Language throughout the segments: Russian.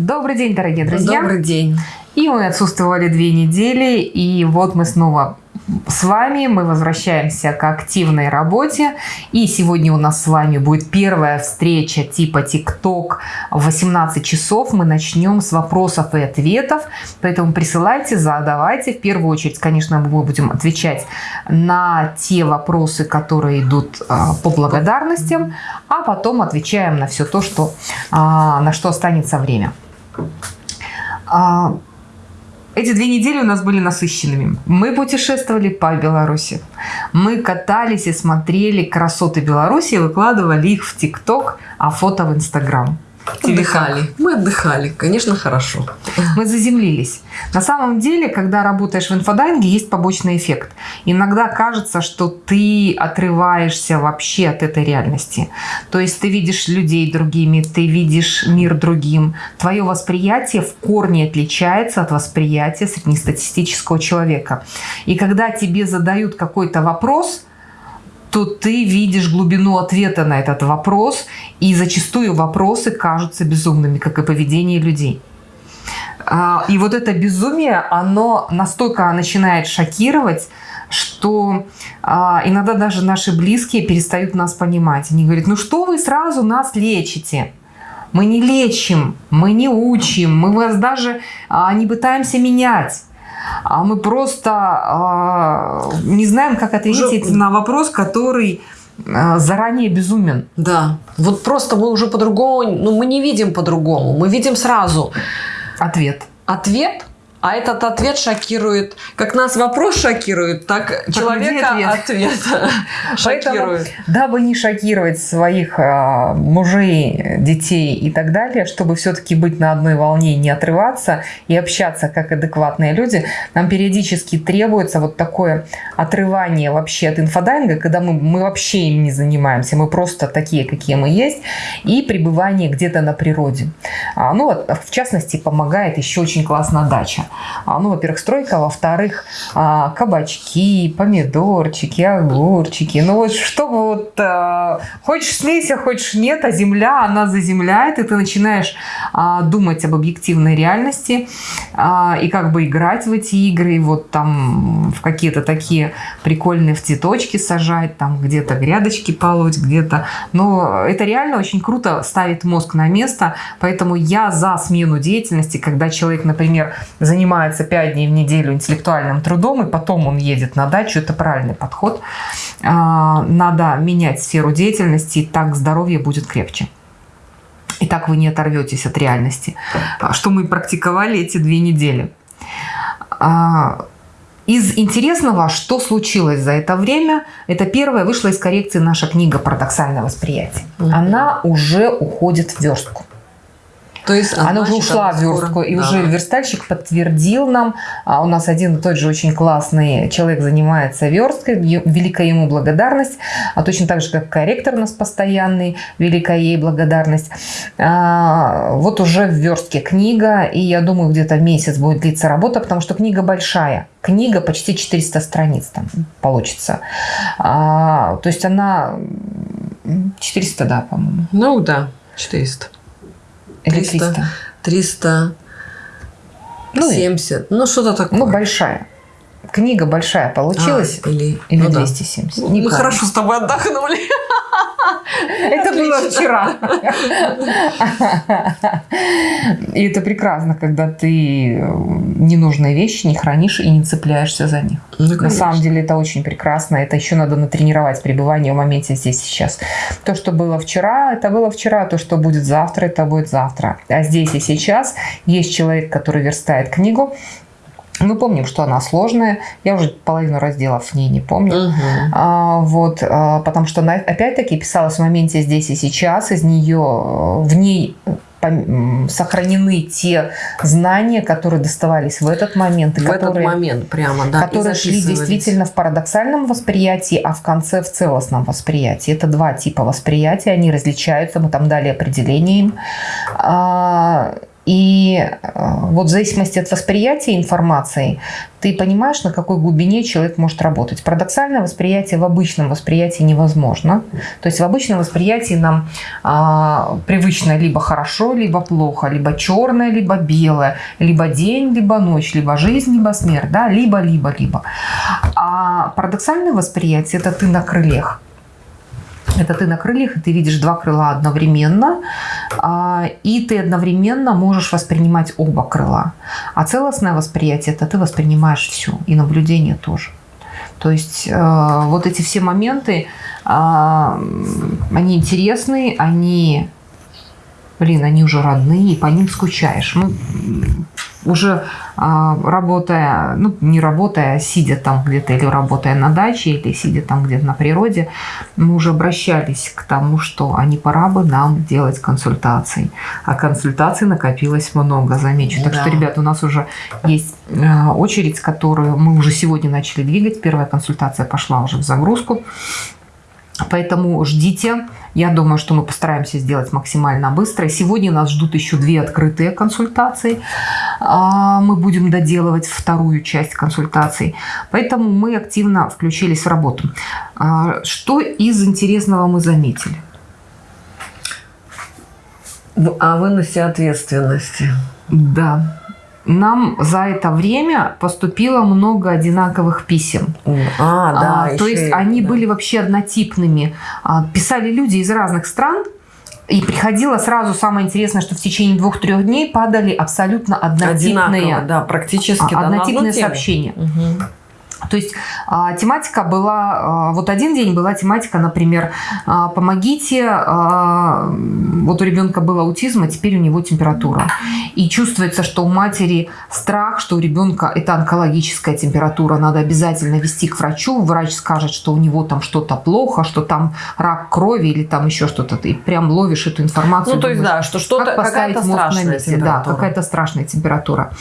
Добрый день, дорогие друзья. Добрый день. И мы отсутствовали две недели, и вот мы снова с вами, мы возвращаемся к активной работе. И сегодня у нас с вами будет первая встреча типа TikTok в 18 часов. Мы начнем с вопросов и ответов, поэтому присылайте, задавайте. В первую очередь, конечно, мы будем отвечать на те вопросы, которые идут а, по благодарностям, а потом отвечаем на все то, что, а, на что останется время. А, эти две недели у нас были насыщенными. Мы путешествовали по Беларуси. Мы катались и смотрели красоты Беларуси выкладывали их в ТикТок, а фото в Инстаграм. Отдыхали. Мы отдыхали. Конечно, хорошо. Мы заземлились. На самом деле, когда работаешь в инфодайинге, есть побочный эффект. Иногда кажется, что ты отрываешься вообще от этой реальности. То есть ты видишь людей другими, ты видишь мир другим. Твое восприятие в корне отличается от восприятия среднестатистического человека. И когда тебе задают какой-то вопрос – то ты видишь глубину ответа на этот вопрос, и зачастую вопросы кажутся безумными, как и поведение людей. А, и вот это безумие, оно настолько начинает шокировать, что а, иногда даже наши близкие перестают нас понимать. Они говорят, ну что вы сразу нас лечите? Мы не лечим, мы не учим, мы вас даже а, не пытаемся менять а мы просто э, не знаем, как ответить уже... на вопрос, который э, заранее безумен. Да, вот просто мы уже по-другому, ну мы не видим по-другому, мы видим сразу ответ. Ответ, а этот ответ шокирует, как нас вопрос шокирует, так, так человека ответ, ответ шокирует. дабы не шокировать своих а, мужей, детей и так далее, чтобы все-таки быть на одной волне, не отрываться и общаться как адекватные люди, нам периодически требуется вот такое отрывание вообще от инфодайинга, когда мы, мы вообще им не занимаемся, мы просто такие, какие мы есть, и пребывание где-то на природе. А, ну, вот, в частности, помогает еще очень классно дача. А, ну, во-первых, стройка, а во-вторых, а, кабачки, помидорчики, огурчики. Ну, вот чтобы вот хочешь смейся, хочешь нет, а земля, она заземляет, и ты начинаешь думать об объективной реальности и как бы играть в эти игры, и вот там в какие-то такие прикольные в цветочки сажать, там где-то грядочки полоть, где-то. Но это реально очень круто ставит мозг на место, поэтому я за смену деятельности, когда человек, например, занимается занимается 5 дней в неделю интеллектуальным трудом, и потом он едет на дачу, это правильный подход. А, надо менять сферу деятельности, и так здоровье будет крепче. И так вы не оторветесь от реальности. А, что мы практиковали эти две недели. А, из интересного, что случилось за это время, это первое, вышла из коррекции наша книга «Парадоксальное восприятие». Она уже уходит в верстку. То есть она, она уже ушла в верстку, и да. уже верстальщик подтвердил нам, а у нас один и тот же очень классный человек занимается версткой, великая ему благодарность, а точно так же, как корректор у нас постоянный, великая ей благодарность. А, вот уже в верстке книга, и я думаю, где-то месяц будет длиться работа, потому что книга большая. Книга почти 400 страниц там получится. А, то есть она 400, да, по-моему. Ну да, 400. Или 300? 300, ну, 70, ну что-то такое. Ну, большая. Книга большая получилась? А, или или ну, 270? Да. Мы хорошо с тобой отдохнули. Это было вчера. И это прекрасно, когда ты э, ненужные вещи не хранишь и не цепляешься за них. Ну, На самом деле это очень прекрасно. Это еще надо натренировать пребывание в моменте здесь сейчас. То, что было вчера, это было вчера. То, что будет завтра, это будет завтра. А здесь и сейчас есть человек, который верстает книгу, мы помним, что она сложная. Я уже половину разделов в ней не помню. Угу. А, вот, а, потому что она, опять-таки, писалась в моменте здесь и сейчас. Из нее, в ней сохранены те знания, которые доставались в этот момент. В которые, этот момент прямо, да. Которые шли действительно в парадоксальном восприятии, а в конце в целостном восприятии. Это два типа восприятия, они различаются, мы там дали определение им. И э, вот в зависимости от восприятия информации, ты понимаешь, на какой глубине человек может работать. Парадоксальное восприятие в обычном восприятии невозможно. То есть в обычном восприятии нам а, привычно либо хорошо, либо плохо, либо черное, либо белое, либо день, либо ночь, либо жизнь, либо смерть, да, либо, либо, либо. А парадоксальное восприятие – это ты на крыльях. Это ты на крыльях, и ты видишь два крыла одновременно, а, и ты одновременно можешь воспринимать оба крыла. А целостное восприятие – это ты воспринимаешь все, и наблюдение тоже. То есть э, вот эти все моменты, а, они интересные, они, блин, они уже родные, и по ним скучаешь. Мы уже а, работая, ну не работая, а сидя там где-то или работая на даче, или сидя там где-то на природе, мы уже обращались к тому, что а не пора бы нам делать консультации. А консультаций накопилось много, замечу. Так да. что, ребята, у нас уже есть а, очередь, которую мы уже сегодня начали двигать. Первая консультация пошла уже в загрузку. Поэтому ждите. Я думаю, что мы постараемся сделать максимально быстро. Сегодня нас ждут еще две открытые консультации. А, мы будем доделывать вторую часть консультаций. Поэтому мы активно включились в работу. А, что из интересного мы заметили? О выносе ответственности. Да нам за это время поступило много одинаковых писем. А, да. А, то есть они да. были вообще однотипными. А, писали люди из разных стран, и приходило сразу самое интересное, что в течение двух-трех дней падали абсолютно однотипные, Одинаково, да, практически однотипные да, сообщения. Угу. То есть а, тематика была, а, вот один день была тематика, например, а, помогите, вот у ребенка был аутизм, а теперь у него температура. И чувствуется, что у матери страх, что у ребенка это онкологическая температура, надо обязательно вести к врачу, врач скажет, что у него там что-то плохо, что там рак крови или там еще что-то, ты прям ловишь эту информацию. Ну, то есть, да, что что-то, какая-то страшная на месте. Да, какая-то страшная температура.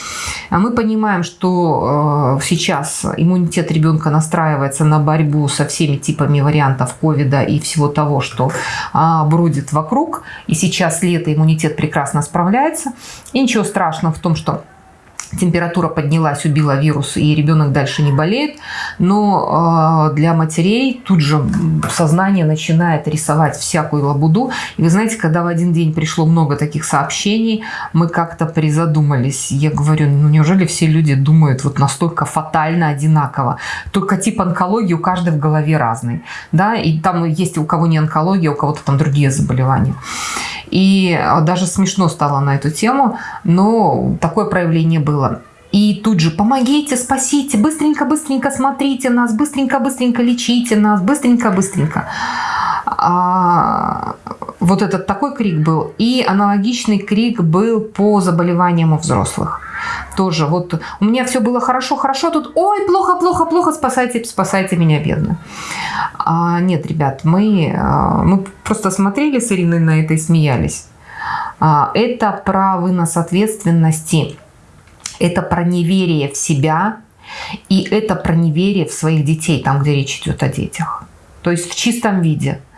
А мы понимаем, что э, сейчас иммунитет иммунитет ребенка настраивается на борьбу со всеми типами вариантов ковида и всего того, что а, бродит вокруг. И сейчас лето иммунитет прекрасно справляется. И ничего страшного в том, что температура поднялась, убила вирус, и ребенок дальше не болеет. Но э, для матерей тут же сознание начинает рисовать всякую лабуду. И вы знаете, когда в один день пришло много таких сообщений, мы как-то призадумались. Я говорю, ну неужели все люди думают вот настолько фатально одинаково? Только тип онкологии у каждого в голове разный. Да? И там есть у кого не онкология, у кого-то там другие заболевания. И а, даже смешно стало на эту тему, но такое проявление было. И тут же помогите, спасите, быстренько-быстренько смотрите нас, быстренько-быстренько лечите нас, быстренько-быстренько. А, вот этот такой крик был. И аналогичный крик был по заболеваниям у взрослых. Тоже вот у меня все было хорошо, хорошо, тут ой, плохо, плохо, плохо, спасайте, спасайте меня, бедно. А, нет, ребят, мы, а, мы просто смотрели с Ириной на это и смеялись. А, это про вынос ответственности, это про неверие в себя, и это про неверие в своих детей, там, где речь идет о детях. То есть в чистом виде –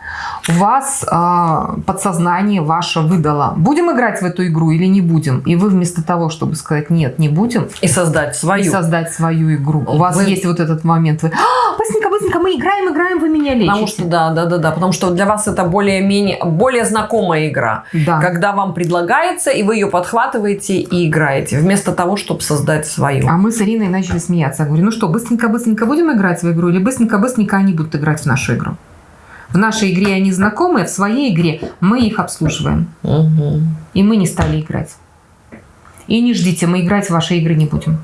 вас э, подсознание ваше выдало, будем играть в эту игру или не будем. И вы вместо того, чтобы сказать нет, не будем. И создать свою. И создать свою игру. У вас есть вот этот момент. Вы, а, быстренько, быстренько, мы играем, играем, вы меня лечите. Потому что, да, да, да, да. Потому что для вас это более-менее, более знакомая игра. Да. Когда вам предлагается, и вы ее подхватываете и играете. Вместо того, чтобы создать свою. А мы с Ириной начали смеяться. Я говорю, ну что, быстренько, быстренько будем играть в игру? Или быстренько, быстренько они будут играть в нашу игру? В нашей игре они знакомые, в своей игре мы их обслуживаем. Угу. И мы не стали играть. И не ждите, мы играть в ваши игры не будем.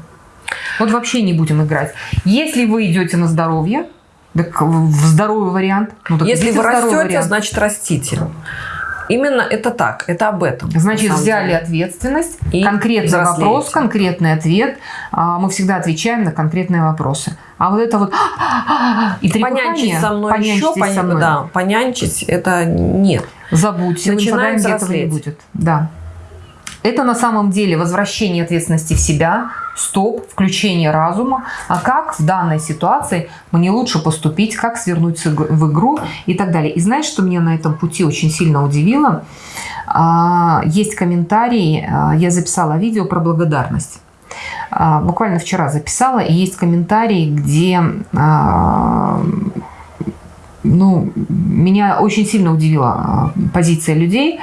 Вот вообще не будем играть. Если вы идете на здоровье, так в здоровый вариант. Ну, так Если вы растете, вариант. значит растите. Именно это так, это об этом. Значит, взяли деле. ответственность, и конкретный взрослеете. вопрос, конкретный ответ. А, мы всегда отвечаем на конкретные вопросы. А вот это вот и понянчить со мной еще, пон... со мной. да, понянчить это нет. Забудьте, Начинаем этого не будет. Да. Это на самом деле возвращение ответственности в себя, стоп, включение разума. А как в данной ситуации мне лучше поступить, как свернуть в игру и так далее. И знаешь, что меня на этом пути очень сильно удивило? А, есть комментарии, а, я записала видео про благодарность. А, буквально вчера записала, и есть комментарии, где ну, меня очень сильно удивила позиция людей,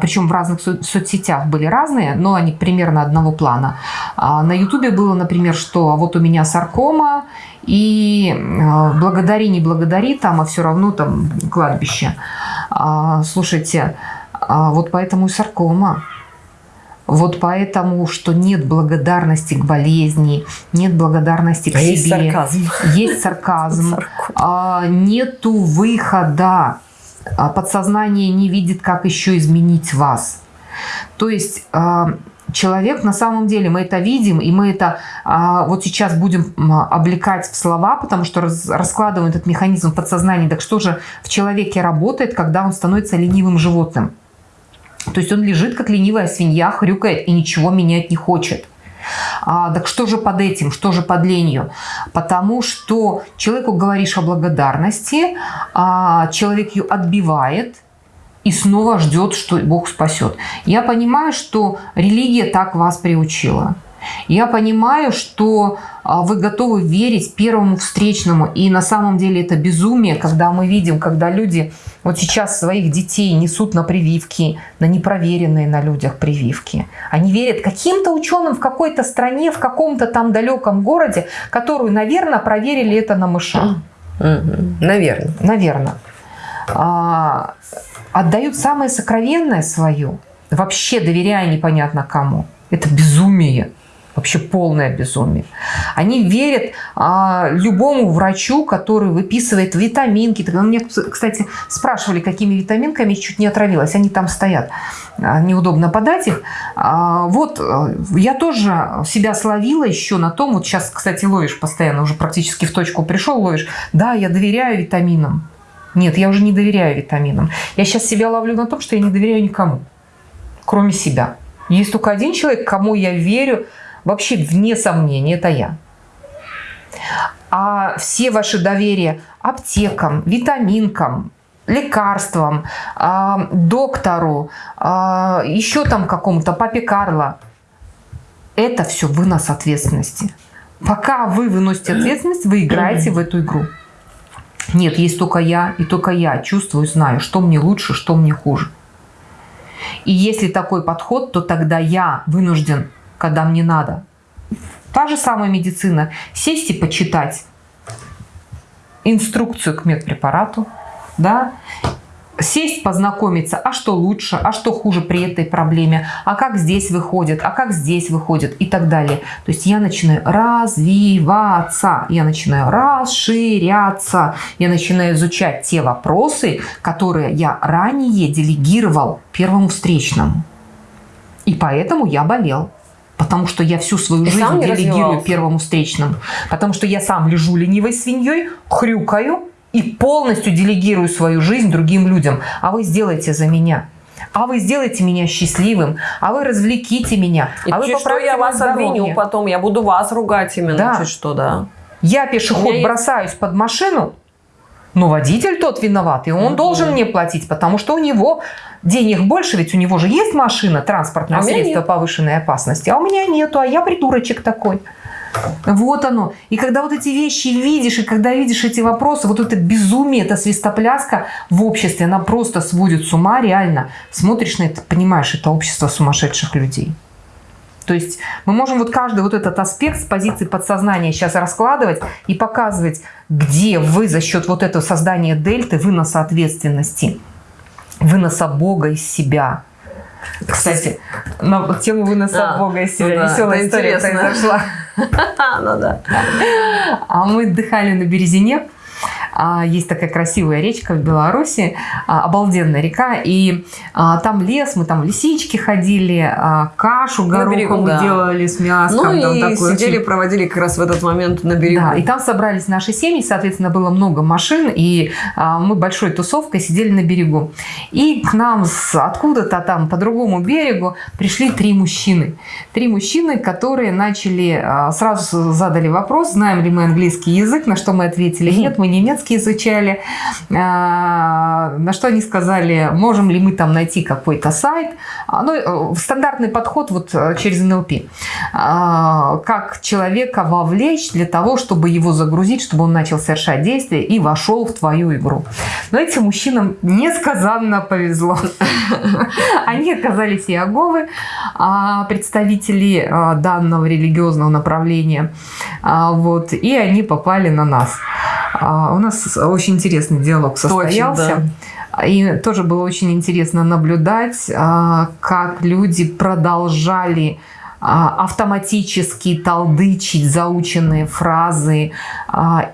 причем в разных со соцсетях были разные, но они примерно одного плана. На ютубе было, например, что вот у меня саркома, и благодари, не благодари, там, а все равно там кладбище. Слушайте, вот поэтому и саркома. Вот поэтому, что нет благодарности к болезни, нет благодарности к а себе. Есть сарказм. Есть сарказм. А, нету выхода. А, подсознание не видит, как еще изменить вас. То есть а, человек на самом деле, мы это видим, и мы это а, вот сейчас будем облекать в слова, потому что раз, раскладываем этот механизм в подсознании. Так что же в человеке работает, когда он становится ленивым животным? То есть он лежит, как ленивая свинья, хрюкает и ничего менять не хочет. А, так что же под этим, что же под ленью? Потому что человеку говоришь о благодарности, а человек ее отбивает и снова ждет, что Бог спасет. Я понимаю, что религия так вас приучила. Я понимаю, что а, вы готовы верить первому встречному. И на самом деле это безумие, когда мы видим, когда люди вот сейчас своих детей несут на прививки, на непроверенные на людях прививки. Они верят каким-то ученым в какой-то стране, в каком-то там далеком городе, которую, наверное, проверили это на мышах. Наверное. Наверное. А, отдают самое сокровенное свое, вообще доверяя непонятно кому. Это безумие. Вообще полное безумие. Они верят а, любому врачу, который выписывает витаминки. Меня, кстати, спрашивали, какими витаминками чуть не отравилась. Они там стоят. А, неудобно подать их. А, вот, э, я тоже себя словила еще на том, вот сейчас, кстати, ловишь постоянно, уже практически в точку пришел, ловишь. Да, я доверяю витаминам. Нет, я уже не доверяю витаминам. Я сейчас себя ловлю на том, что я не доверяю никому, кроме себя. Есть только один человек, кому я верю, вообще вне сомнения, это я. А все ваши доверия аптекам, витаминкам, лекарствам, а, доктору, а, еще там какому-то папе Карло, это все вынос ответственности. Пока вы выносите ответственность, вы играете в эту игру. Нет, есть только я, и только я чувствую, знаю, что мне лучше, что мне хуже. И если такой подход, то тогда я вынужден когда мне надо. Та же самая медицина. Сесть и почитать инструкцию к медпрепарату, да, сесть, познакомиться, а что лучше, а что хуже при этой проблеме, а как здесь выходит, а как здесь выходит и так далее. То есть я начинаю развиваться, я начинаю расширяться, я начинаю изучать те вопросы, которые я ранее делегировал первому встречному. И поэтому я болел потому что я всю свою и жизнь делегирую первому встречному, потому что я сам лежу ленивой свиньей, хрюкаю и полностью делегирую свою жизнь другим людям. А вы сделайте за меня. А вы сделайте меня счастливым, а вы развлеките меня. И а вы что я вас обвиню потом, я буду вас ругать именно, да. чуть что, да. Я пешеход бросаюсь есть... под машину, но водитель тот виноват, и он угу. должен мне платить, потому что у него денег больше, ведь у него же есть машина, транспортное а средство повышенной опасности, а у меня нету, а я придурочек такой. Вот оно. И когда вот эти вещи видишь, и когда видишь эти вопросы, вот это безумие, эта свистопляска в обществе, она просто сводит с ума реально. Смотришь на это, понимаешь, это общество сумасшедших людей. То есть мы можем вот каждый вот этот аспект с позиции подсознания сейчас раскладывать и показывать, где вы за счет вот этого создания дельты, выноса ответственности, выноса Бога из себя. Кстати, на тему выноса а, Бога из себя. Ну да, Веселая история интересно. произошла. Ну да. А мы отдыхали на Березине есть такая красивая речка в Беларуси, а, обалденная река, и а, там лес, мы там лисички ходили, кашу гороховую да. делали с мясом. Ну и такой сидели, очень... проводили как раз в этот момент на берегу. Да, и там собрались наши семьи, соответственно, было много машин, и мы большой тусовкой сидели на берегу. И к нам откуда-то там по другому берегу пришли три мужчины. Три мужчины, которые начали, сразу задали вопрос, знаем ли мы английский язык, на что мы ответили, нет, мы немецкий английский изучали. А, на что они сказали, можем ли мы там найти какой-то сайт. А, ну, э, стандартный подход вот э, через НЛП. А, как человека вовлечь для того, чтобы его загрузить, чтобы он начал совершать действия и вошел в твою игру. Но этим мужчинам несказанно повезло. Они оказались иеговы, представители данного религиозного направления. Вот, и они попали на нас. У нас очень интересный диалог состоялся. Точно, да. И тоже было очень интересно наблюдать, а, как люди продолжали а, автоматически толдычить заученные фразы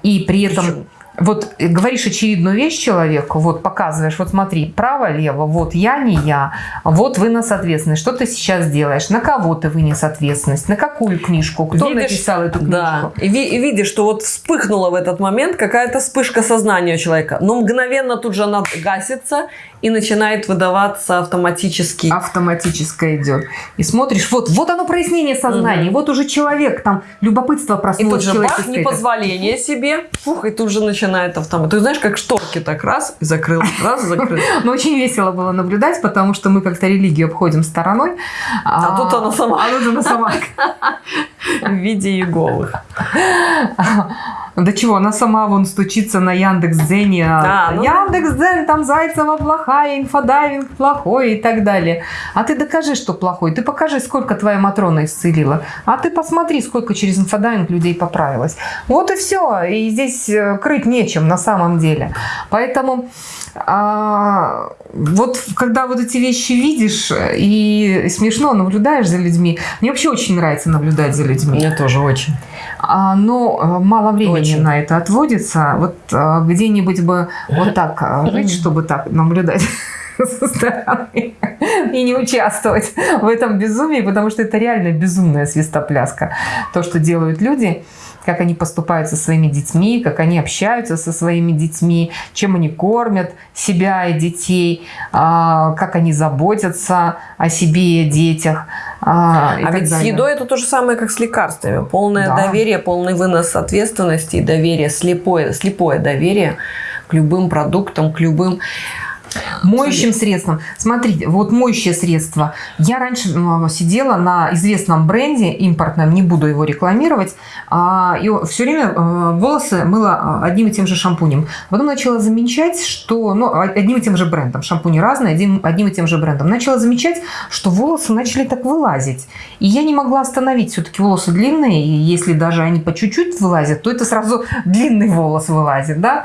и при этом вот говоришь очевидную вещь человеку, вот показываешь, вот смотри, право-лево, вот я не я, вот вынос ответственность, что ты сейчас делаешь, на кого ты вынес ответственность, на какую книжку, кто видишь, написал эту книжку. Да, и, ви и видишь, что вот вспыхнула в этот момент какая-то вспышка сознания у человека, но мгновенно тут же она гасится, и начинает выдаваться автоматически. Автоматическое идет. И смотришь, вот, вот оно прояснение сознания, угу. вот уже человек, там любопытство проснулось. И тут же бах, непозволение себе, фух, и тут же начинает автомат. Ты знаешь, как шторки так раз, и закрыл, раз, закрыл. Но очень весело было наблюдать, потому что мы как-то религию обходим стороной. А, тут она сама. А тут она сама. В виде Еговых. Да чего, она сама вон стучится на Яндекс.Дзене. А, ну Яндекс.Дзен, там Зайцева плохая, инфодайвинг плохой и так далее. А ты докажи, что плохой. Ты покажи, сколько твоя Матрона исцелила. А ты посмотри, сколько через инфодайвинг людей поправилось. Вот и все. И здесь э, крыть нечем на самом деле. Поэтому а, вот когда вот эти вещи видишь и смешно наблюдаешь за людьми, мне вообще очень нравится наблюдать за людьми. Мне тоже очень. А, но э, мало времени очень. на это отводится. Вот э, где-нибудь бы вот так жить, чтобы так наблюдать со стороны и не участвовать в этом безумии, потому что это реально безумная свистопляска. То, что делают люди – как они поступают со своими детьми, как они общаются со своими детьми, чем они кормят себя и детей, а, как они заботятся о себе и детях. А, а ведь далее. с едой это то же самое, как с лекарствами. Полное да. доверие, полный вынос ответственности и доверие, слепое, слепое доверие к любым продуктам, к любым Моющим средством. Смотрите, вот моющее средство. Я раньше сидела на известном бренде импортном, не буду его рекламировать, а, и все время э, волосы мыла э, одним и тем же шампунем. Потом начала замечать, что... Ну, одним и тем же брендом. Шампуни разные, одним, одним и тем же брендом. Начала замечать, что волосы начали так вылазить. И я не могла остановить. Все-таки волосы длинные, и если даже они по чуть-чуть вылазят, то это сразу длинный волос вылазит, да?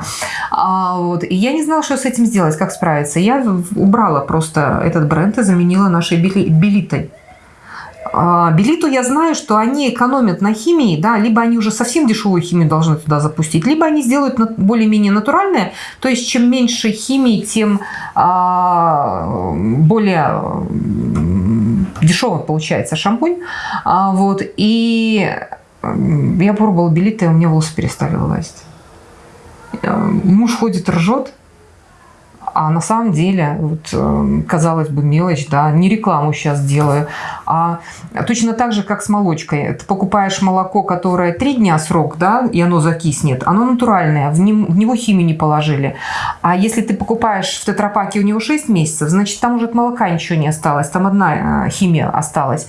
А, вот. И я не знала, что с этим сделать, как справиться нравится. Я убрала просто этот бренд и заменила нашей белитой. А, Белиту я знаю, что они экономят на химии, да, либо они уже совсем дешевую химию должны туда запустить, либо они сделают более-менее натуральное, то есть чем меньше химии, тем а, более дешевый получается шампунь. А, вот, и я пробовала Белита, и у меня волосы перестали вылазить. Муж ходит, ржет, а на самом деле, вот, эм, казалось бы, мелочь, да, не рекламу сейчас делаю, а точно так же, как с молочкой. Ты покупаешь молоко, которое три дня срок, да, и оно закиснет, оно натуральное, в, нем, в него химии не положили. А если ты покупаешь в тетрапаке у него 6 месяцев, значит, там уже от молока ничего не осталось, там одна э, химия осталась.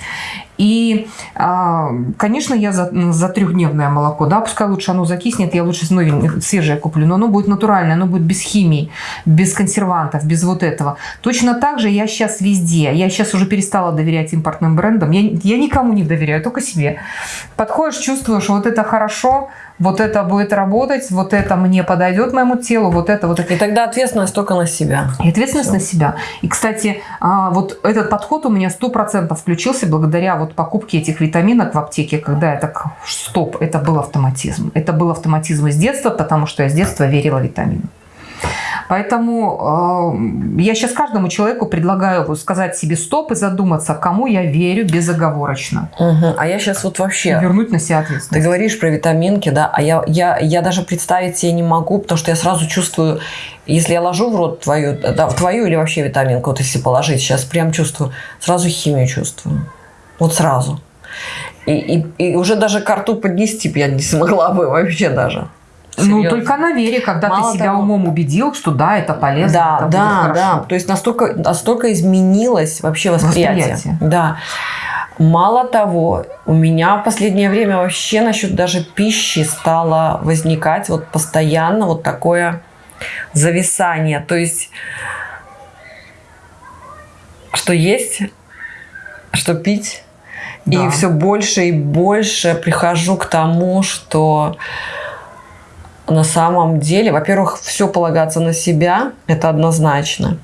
И, а, конечно, я за, за трехдневное молоко, да, пускай лучше оно закиснет, я лучше новенькое, свежее куплю, но оно будет натуральное, оно будет без химии, без консервантов, без вот этого. Точно так же я сейчас везде, я сейчас уже перестала доверять импортным брендам, я, я никому не доверяю, только себе. Подходишь, чувствуешь, вот это хорошо, вот это будет работать, вот это мне подойдет моему телу, вот это, вот это. И тогда ответственность только на себя. И ответственность Все. на себя. И, кстати, а, вот этот подход у меня сто процентов включился благодаря вот покупке этих витаминок в аптеке, когда я так, стоп, это был автоматизм. Это был автоматизм из детства, потому что я с детства верила витаминам. Поэтому э, я сейчас каждому человеку предлагаю сказать себе стоп и задуматься, кому я верю безоговорочно. Угу. А я сейчас вот вообще... И вернуть на себя ответственность. Ты говоришь про витаминки, да, а я, я, я даже представить себе не могу, потому что я сразу чувствую, если я ложу в рот твою, да, твою или вообще витаминку, вот если положить, сейчас прям чувствую, сразу химию чувствую. Вот сразу. И, и, и уже даже карту поднести я не смогла бы вообще даже. Ну, только на вере, когда Мало ты себя того, умом убедил, что да, это полезно. Да, это да, да. То есть настолько, настолько изменилось вообще восприятие. восприятие. Да. Мало того, у меня в последнее время вообще насчет даже пищи стало возникать вот постоянно вот такое зависание. То есть, что есть, что пить. Да. И все больше и больше прихожу к тому, что на самом деле, во-первых, все полагаться на себя, это однозначно.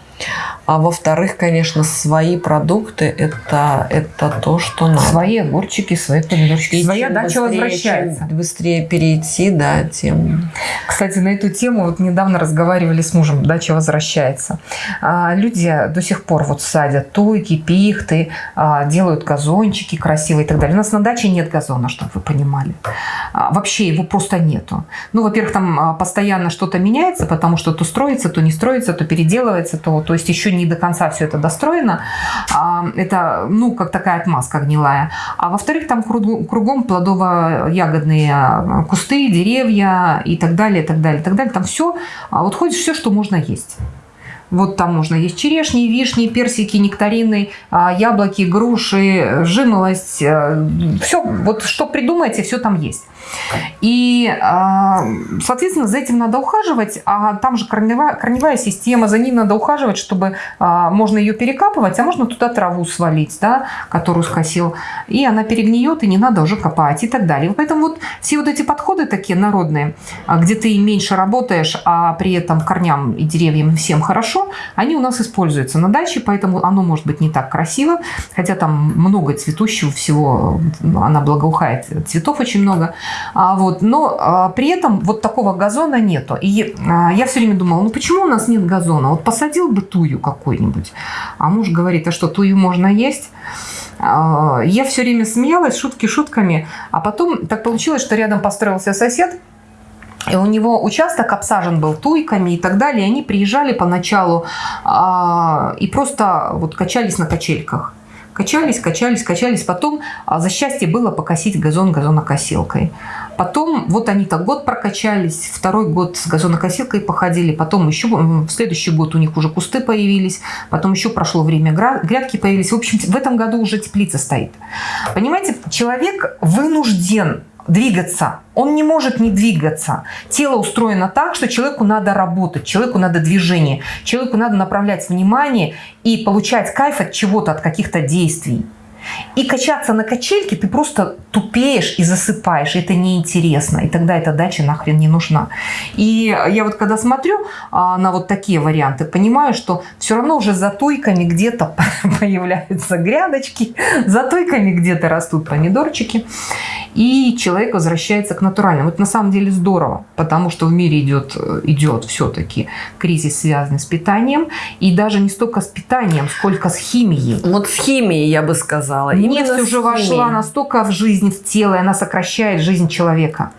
А во-вторых, конечно, свои продукты это, это то, что надо. Свои огурчики, свои помидорчики. Своя дача возвращается. Чем быстрее перейти, да, тем... Кстати, на эту тему вот недавно разговаривали с мужем. Дача возвращается. А, люди до сих пор вот садят туйки, пихты, а, делают газончики красивые и так далее. У нас на даче нет газона, чтобы вы понимали. А, вообще его просто нету. Ну, во-первых, там а, постоянно что-то меняется, потому что то строится, то не строится, то переделывается, то, то есть еще не до конца все это достроено. А, это, ну, как такая отмазка гнилая. А во-вторых, там кругом плодово-ягодные а, кусты, деревья и так далее, и так далее, и так далее. Там все, а вот ходишь все, что можно есть. Вот там можно есть черешни, вишни, персики, нектарины, яблоки, груши, жимолость. Все, вот что придумаете, все там есть. И, а, соответственно, за этим надо ухаживать, а там же корневая, корневая система, за ней надо ухаживать, чтобы а, можно ее перекапывать, а можно туда траву свалить, да, которую скосил, и она перегниет, и не надо уже копать и так далее. Поэтому вот все вот эти подходы такие народные, а, где ты меньше работаешь, а при этом корням и деревьям всем хорошо, они у нас используются на даче, поэтому оно может быть не так красиво, хотя там много цветущего всего, она благоухает, цветов очень много, а, вот, но а, при этом вот такого газона нету. И а, я все время думала, ну почему у нас нет газона? Вот посадил бы тую какой-нибудь. А муж говорит, а что, тую можно есть? Я все время смеялась, шутки шутками. А потом так получилось, что рядом построился сосед, и у него участок обсажен был туйками и так далее. И они приезжали поначалу а, и просто вот качались на качельках. Качались, качались, качались. Потом а, за счастье было покосить газон газонокосилкой. Потом вот они так год прокачались, второй год с газонокосилкой походили, потом еще в следующий год у них уже кусты появились, потом еще прошло время, грядки появились. В общем, в этом году уже теплица стоит. Понимаете, человек вынужден двигаться. Он не может не двигаться. Тело устроено так, что человеку надо работать, человеку надо движение, человеку надо направлять внимание и получать кайф от чего-то, от каких-то действий. И качаться на качельке ты просто тупеешь и засыпаешь. Это неинтересно. И тогда эта дача нахрен не нужна. И я вот когда смотрю а, на вот такие варианты, понимаю, что все равно уже за тойками где-то появляются грядочки, за тойками где-то растут помидорчики. И человек возвращается к натуральному. Это на самом деле здорово, потому что в мире идет, идет все-таки кризис, связанный с питанием. И даже не столько с питанием, сколько с химией. Вот с химией, я бы сказала сказала. Нефть уже вошла настолько в жизнь, в тело, и она сокращает жизнь человека.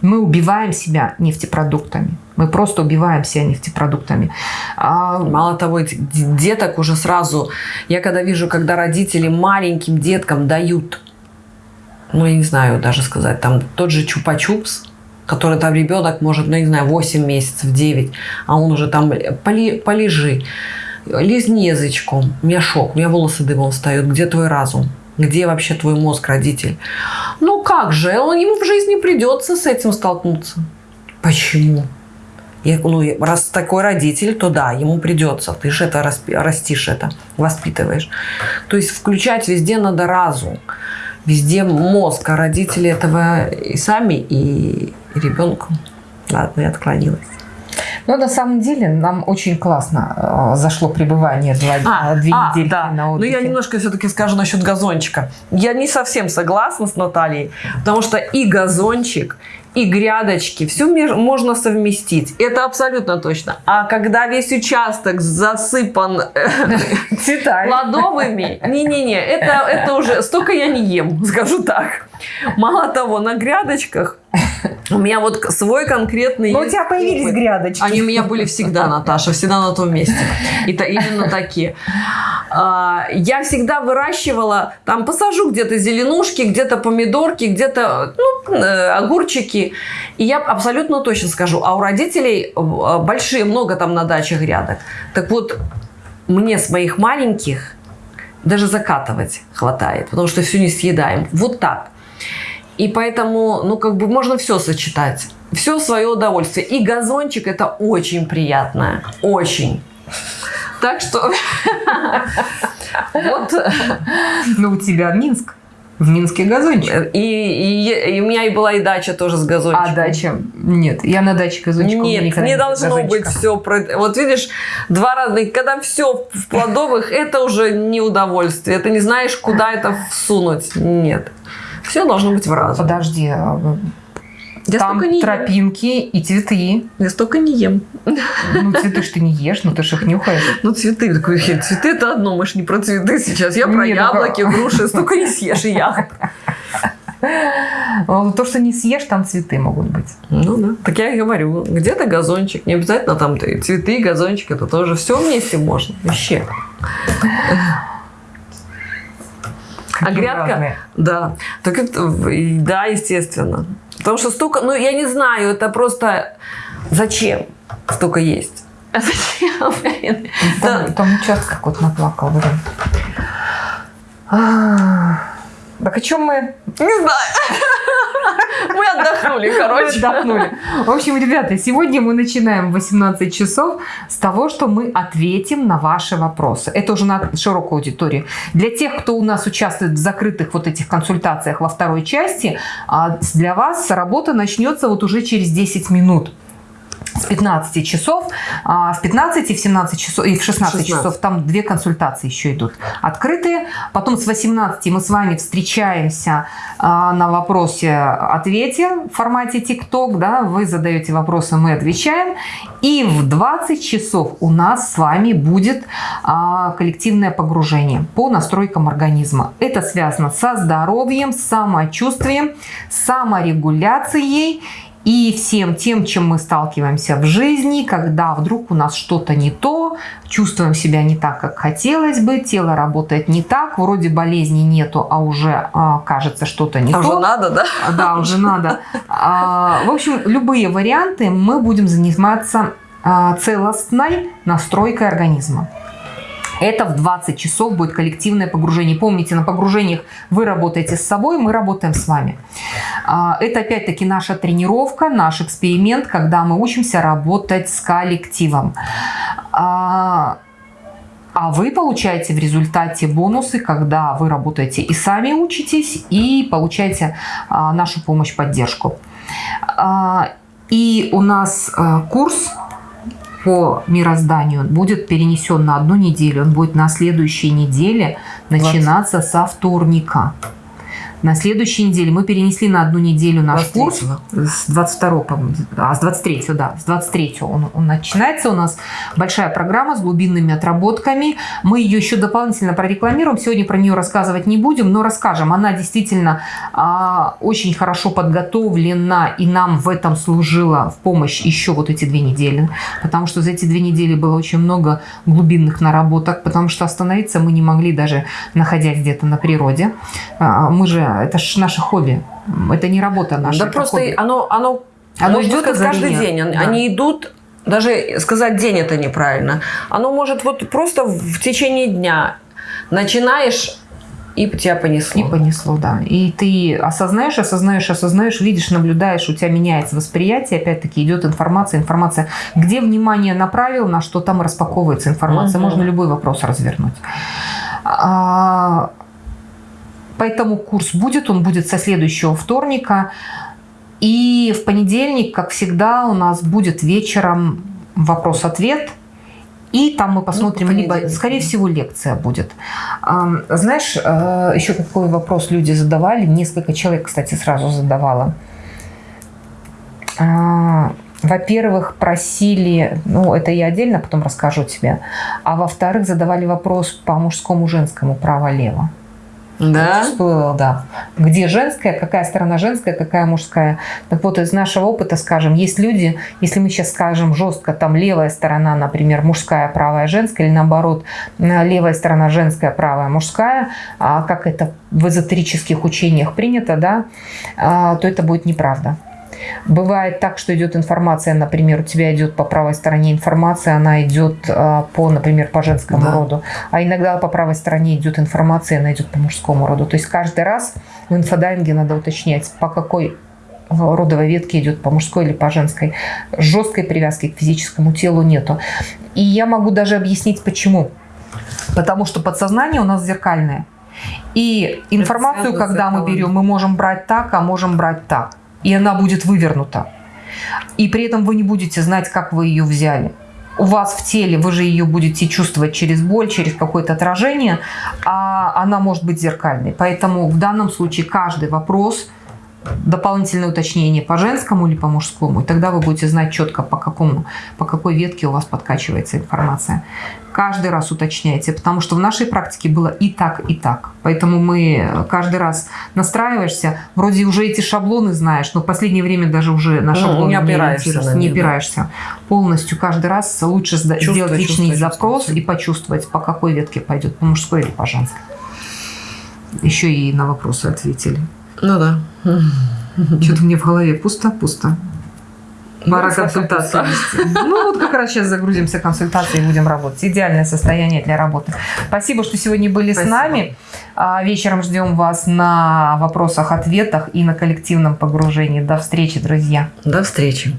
Мы убиваем себя нефтепродуктами. Мы просто убиваем себя нефтепродуктами. А... Мало того, деток уже сразу... Я когда вижу, когда родители маленьким деткам дают, ну, я не знаю даже сказать, там тот же чупа-чупс, который там ребенок может, ну, не знаю, 8 месяцев, 9, а он уже там поли, полежи лизни язычком. У меня шок, у меня волосы дымом встают. Где твой разум? Где вообще твой мозг, родитель? Ну как же, ему в жизни придется с этим столкнуться. Почему? Я, ну, раз такой родитель, то да, ему придется. Ты же это растишь, это воспитываешь. То есть включать везде надо разум, везде мозг, а родители этого и сами, и, и ребенку. Ладно, я отклонилась. Но на самом деле нам очень классно э, зашло пребывание два, а, две а, недели да. на отдыхе. Но я немножко все-таки скажу насчет газончика. Я не совсем согласна с Натальей, потому что и газончик, и грядочки, все можно совместить. Это абсолютно точно. А когда весь участок засыпан э, плодовыми, не-не-не, это, это уже столько я не ем, скажу так. Мало того, на грядочках У меня вот свой конкретный... Но у тебя появились опыт. грядочки. Они у меня были всегда, Наташа, всегда на том месте. И то именно такие. А, Я всегда выращивала, там посажу где-то зеленушки, где-то помидорки, где-то ну, э, огурчики. И я абсолютно точно скажу, а у родителей э, большие, много там на даче грядок. Так вот, мне с моих маленьких даже закатывать хватает, потому что все не съедаем. Вот так. И поэтому, ну, как бы можно все сочетать. Все свое удовольствие. И газончик это очень приятно. Очень. Так что вот Ну, у тебя Минск. В Минске газончик. и, и- и у меня и была и дача тоже с газончиком. А дача? Нет, я на даче газончик. у меня Нет, никогда не должно газончика. быть все. Вот видишь, два разных. Когда все в плодовых, это уже не удовольствие. Ты не знаешь, куда это всунуть. Нет. Все должно быть в разум. Подожди, а, Я там не ем. тропинки и цветы. Я столько не ем. Ну, цветы ж ты не ешь, ну ты ж их нюхаешь. Ну, цветы. Такой, «Хе, цветы это одно, мы ж не про цветы сейчас. Я про Не, ну, яблоки, груши. Столько не съешь и ягод. То, что не съешь, там цветы могут быть. Ну да. Так я и говорю. Где-то газончик. Не обязательно там ты- цветы, газончик. Это тоже все вместе можно. Вообще. А грядка? разные. Да. Так это, да, естественно. Потому что столько, ну я не знаю, это просто зачем столько есть? А зачем? блин? Да. Там, там участок какой-то наплакал, блин. Так о чем мы? Не знаю. Мы отдохнули, короче. Отдохнули. В общем, ребята, сегодня мы начинаем в 18 часов с того, что мы ответим на ваши вопросы. Это уже на широкую аудиторию. Для тех, кто у нас участвует в закрытых вот этих консультациях во второй части, а, для вас работа начнется вот уже через 10 минут. С 15 часов, а, в 15 и в 17 часов, и в 16, 16. часов там две консультации еще идут открытые. Потом с 18 мы с вами встречаемся а, на вопросе-ответе в формате ТикТок, да, вы задаете вопросы, мы отвечаем. И в 20 часов у нас с вами будет а, коллективное погружение по настройкам организма. Это связано со здоровьем, с самочувствием, саморегуляцией и всем тем, чем мы сталкиваемся в жизни, когда вдруг у нас что-то не то, чувствуем себя не так, как хотелось бы, тело работает не так, вроде болезни нету, а уже а, кажется что-то не А то. уже надо, да? Да, уже надо. А, В общем, любые варианты мы будем заниматься а, целостной настройкой организма. Это в 20 часов будет коллективное погружение. Помните, на погружениях вы работаете с собой, мы работаем с вами. А, Это опять-таки наша тренировка, наш эксперимент, когда мы учимся работать с коллективом. А, а вы получаете в результате бонусы, когда вы работаете и сами учитесь, и получаете а, нашу помощь, поддержку. И у нас а, курс по мирозданию будет перенесен на одну неделю. Он будет на следующей неделе начинаться со вторника. На следующей неделе мы перенесли на одну неделю наш курс. 23-го. С 22 по-моему, а с 23 да, с 23 он, он начинается у нас большая программа с глубинными отработками. Мы ее еще дополнительно прорекламируем. Сегодня про нее рассказывать не будем, но расскажем. Она действительно а, очень хорошо подготовлена и нам в этом служила в помощь еще вот эти две недели. Потому что за эти две недели было очень много глубинных наработок, потому что остановиться мы не могли даже находясь где-то на природе. А, Мы же, это же наше хобби. Это не работа наша. Да просто хобби. оно, оно, Оно идет каждый день. Они- Да. Они идут, даже сказать день это неправильно. Оно может вот просто в течение дня начинаешь и тебя понесло. И понесло, да. И ты осознаешь, осознаешь, осознаешь, видишь, наблюдаешь, у тебя меняется восприятие, опять-таки идет информация, информация. Где внимание направил, на что там распаковывается информация. Мгм. Можно любой вопрос развернуть. А, Поэтому курс будет, он будет со следующего вторника. И в понедельник, как всегда, у нас будет вечером вопрос-ответ. И там мы посмотрим, по либо, скорее всего, лекция будет. Знаешь, э, еще какой вопрос люди задавали, несколько человек, кстати, сразу задавало. А, Во-первых, просили, ну это я отдельно потом расскажу тебе, а во-вторых, задавали вопрос по мужскому, женскому, право-лево. Да? Всплыло, да. Где женская, какая сторона женская, какая мужская. Так вот, из нашего опыта, скажем, есть люди, если мы сейчас скажем жестко, там левая сторона, например, мужская, правая, женская, или наоборот, левая сторона женская, правая, мужская, а как это в эзотерических учениях принято, да, а, то это будет неправда. Бывает так, что идет информация, например, у тебя идет по правой стороне информация, она идет а, по, например, по женскому да. роду, а иногда по правой стороне идет информация, она идет по мужскому роду. То есть каждый раз в инфодайинге надо уточнять, по какой родовой ветке идет по мужской или по женской. Жесткой привязки к физическому телу нету. И я могу даже объяснить, почему. Потому что подсознание у нас зеркальное. И информацию, когда мы берем, мы можем брать так, а можем брать так и она будет вывернута. И при этом вы не будете знать, как вы ее взяли. У вас в теле, вы же ее будете чувствовать через боль, через какое-то отражение, а она может быть зеркальной. Поэтому в данном случае каждый вопрос – дополнительное уточнение по женскому или по мужскому, и тогда вы будете знать четко, по, какому, по какой ветке у вас подкачивается информация. Каждый раз уточняйте, потому что в нашей практике было и так, и так. Поэтому мы каждый раз настраиваешься, вроде уже эти шаблоны знаешь, но в последнее время даже уже на шаблоны ну, не опираешься. Не, не опираешься. Да. Полностью каждый раз лучше чувствую, сделать личный запрос чувствую. и почувствовать, по какой ветке пойдет, по мужской или по женской. Еще и на вопросы ответили. Ну да. Что-то мне в голове пусто-пусто. Пора консультации Ну вот как раз сейчас загрузимся консультацией и будем работать. Идеальное состояние для работы. Спасибо, что сегодня были Спасибо. с нами. А, вечером ждем вас на вопросах-ответах и на коллективном погружении. До встречи, друзья. До встречи.